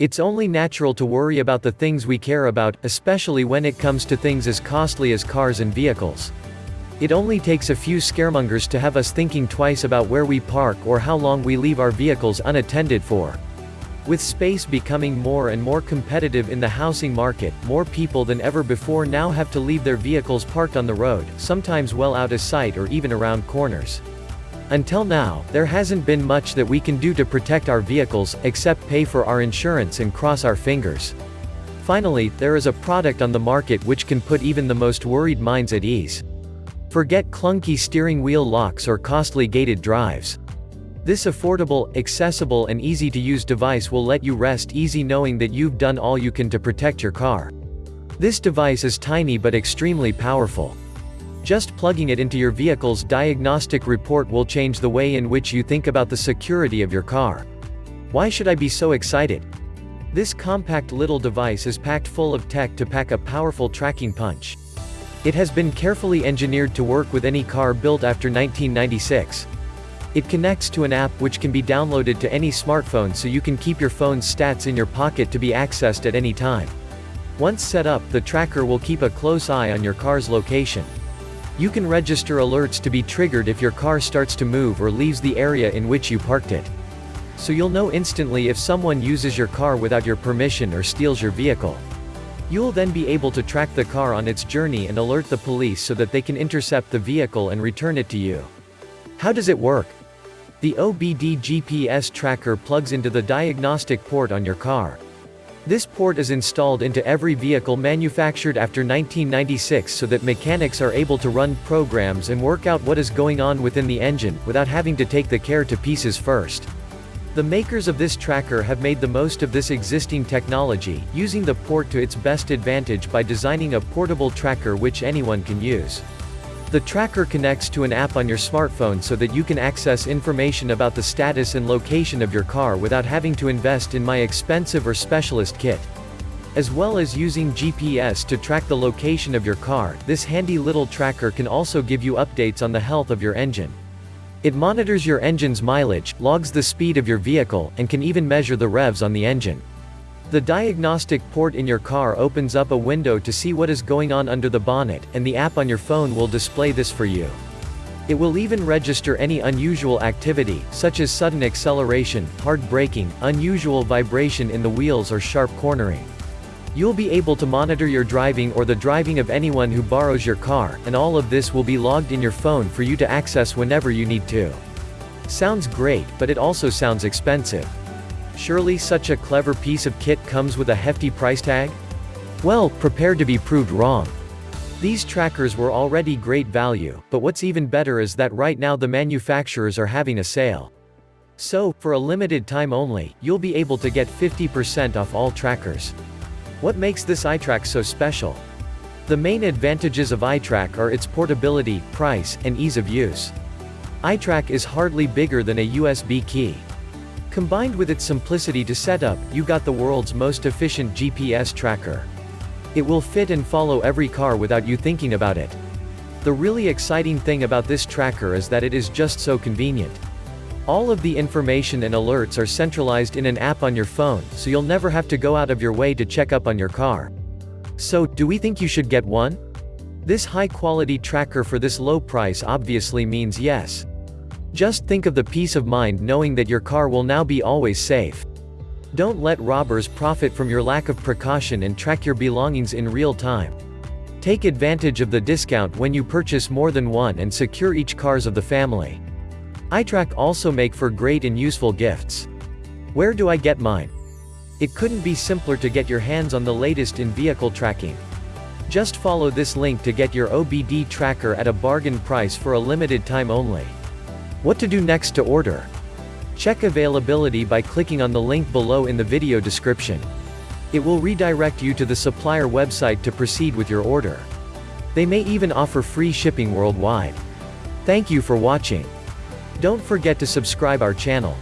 It's only natural to worry about the things we care about, especially when it comes to things as costly as cars and vehicles. It only takes a few scaremongers to have us thinking twice about where we park or how long we leave our vehicles unattended for. With space becoming more and more competitive in the housing market, more people than ever before now have to leave their vehicles parked on the road, sometimes well out of sight or even around corners. Until now, there hasn't been much that we can do to protect our vehicles, except pay for our insurance and cross our fingers. Finally, there is a product on the market which can put even the most worried minds at ease. Forget clunky steering wheel locks or costly gated drives. This affordable, accessible and easy-to-use device will let you rest easy knowing that you've done all you can to protect your car. This device is tiny but extremely powerful. Just plugging it into your vehicle's diagnostic report will change the way in which you think about the security of your car. Why should I be so excited? This compact little device is packed full of tech to pack a powerful tracking punch. It has been carefully engineered to work with any car built after 1996. It connects to an app which can be downloaded to any smartphone so you can keep your phone's stats in your pocket to be accessed at any time. Once set up, the tracker will keep a close eye on your car's location. You can register alerts to be triggered if your car starts to move or leaves the area in which you parked it. So you'll know instantly if someone uses your car without your permission or steals your vehicle. You'll then be able to track the car on its journey and alert the police so that they can intercept the vehicle and return it to you. How does it work? The OBD GPS tracker plugs into the diagnostic port on your car. This port is installed into every vehicle manufactured after 1996 so that mechanics are able to run programs and work out what is going on within the engine, without having to take the care to pieces first. The makers of this tracker have made the most of this existing technology, using the port to its best advantage by designing a portable tracker which anyone can use. The tracker connects to an app on your smartphone so that you can access information about the status and location of your car without having to invest in my expensive or specialist kit. As well as using GPS to track the location of your car, this handy little tracker can also give you updates on the health of your engine. It monitors your engine's mileage, logs the speed of your vehicle, and can even measure the revs on the engine. The diagnostic port in your car opens up a window to see what is going on under the bonnet, and the app on your phone will display this for you. It will even register any unusual activity, such as sudden acceleration, hard braking, unusual vibration in the wheels or sharp cornering. You'll be able to monitor your driving or the driving of anyone who borrows your car, and all of this will be logged in your phone for you to access whenever you need to. Sounds great, but it also sounds expensive. Surely such a clever piece of kit comes with a hefty price tag? Well, prepare to be proved wrong. These trackers were already great value, but what's even better is that right now the manufacturers are having a sale. So, for a limited time only, you'll be able to get 50% off all trackers. What makes this iTrack so special? The main advantages of iTrack are its portability, price, and ease of use. iTrack is hardly bigger than a USB key. Combined with its simplicity to set up, you got the world's most efficient GPS tracker. It will fit and follow every car without you thinking about it. The really exciting thing about this tracker is that it is just so convenient. All of the information and alerts are centralized in an app on your phone, so you'll never have to go out of your way to check up on your car. So, do we think you should get one? This high-quality tracker for this low price obviously means yes. Just think of the peace of mind knowing that your car will now be always safe. Don't let robbers profit from your lack of precaution and track your belongings in real time. Take advantage of the discount when you purchase more than one and secure each cars of the family. iTrack also make for great and useful gifts. Where do I get mine? It couldn't be simpler to get your hands on the latest in vehicle tracking. Just follow this link to get your OBD tracker at a bargain price for a limited time only. What to do next to order? Check availability by clicking on the link below in the video description. It will redirect you to the supplier website to proceed with your order. They may even offer free shipping worldwide. Thank you for watching. Don't forget to subscribe our channel.